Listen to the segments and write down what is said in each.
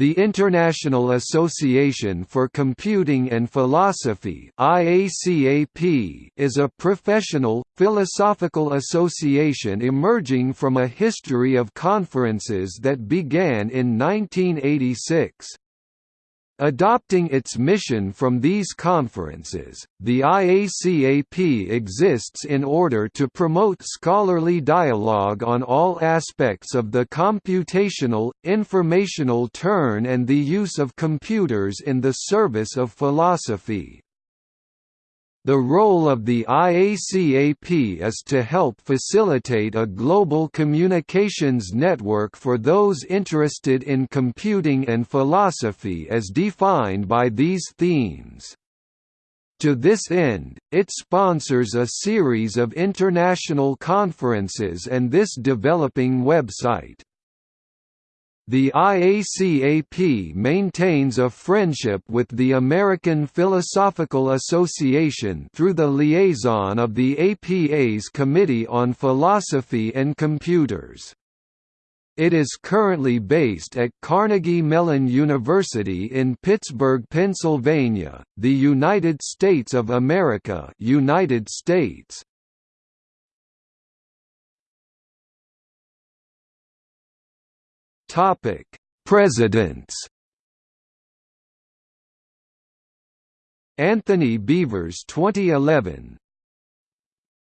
The International Association for Computing and Philosophy is a professional, philosophical association emerging from a history of conferences that began in 1986. Adopting its mission from these conferences, the IACAP exists in order to promote scholarly dialogue on all aspects of the computational, informational turn and the use of computers in the service of philosophy. The role of the IACAP is to help facilitate a global communications network for those interested in computing and philosophy as defined by these themes. To this end, it sponsors a series of international conferences and this developing website. The IACAP maintains a friendship with the American Philosophical Association through the liaison of the APA's Committee on Philosophy and Computers. It is currently based at Carnegie Mellon University in Pittsburgh, Pennsylvania, the United States of America, United States. Topic: Presidents. Anthony Beavers 2011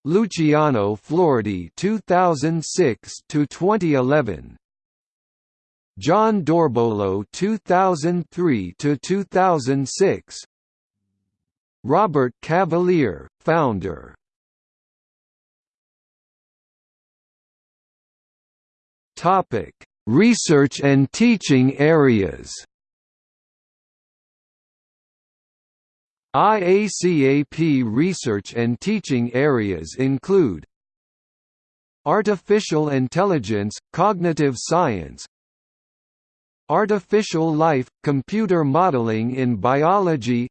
Luciano Floridi 2006 to 2011 Jon Dorbolo 2003 to 2006 Robert Cavalier founder. Topic Research and teaching areas. IACAP research and teaching areas include Artificial intelligence, cognitive science Artificial life, computer modeling in biology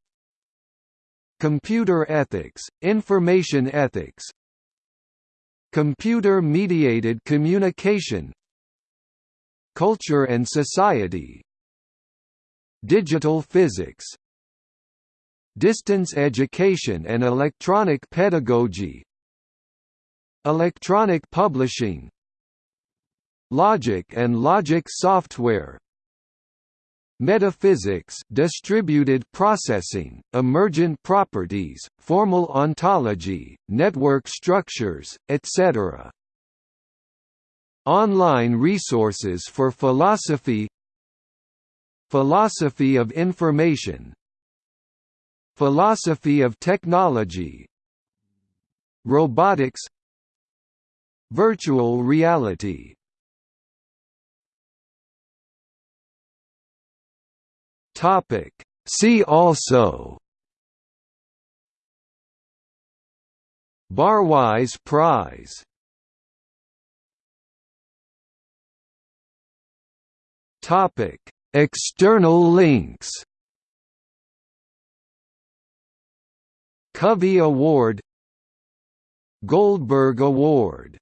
Computer ethics, information ethics Computer-mediated communication Culture and Society. Digital Physics. Distance Education and Electronic Pedagogy. Electronic Publishing. Logic and Logic Software. Metaphysics distributed processing, emergent properties, formal ontology, network structures, etc. Online resources for philosophy Philosophy of information Philosophy of technology Robotics Virtual reality. See also. Barwise Prize Topic: External links. Covey Award Goldberg Award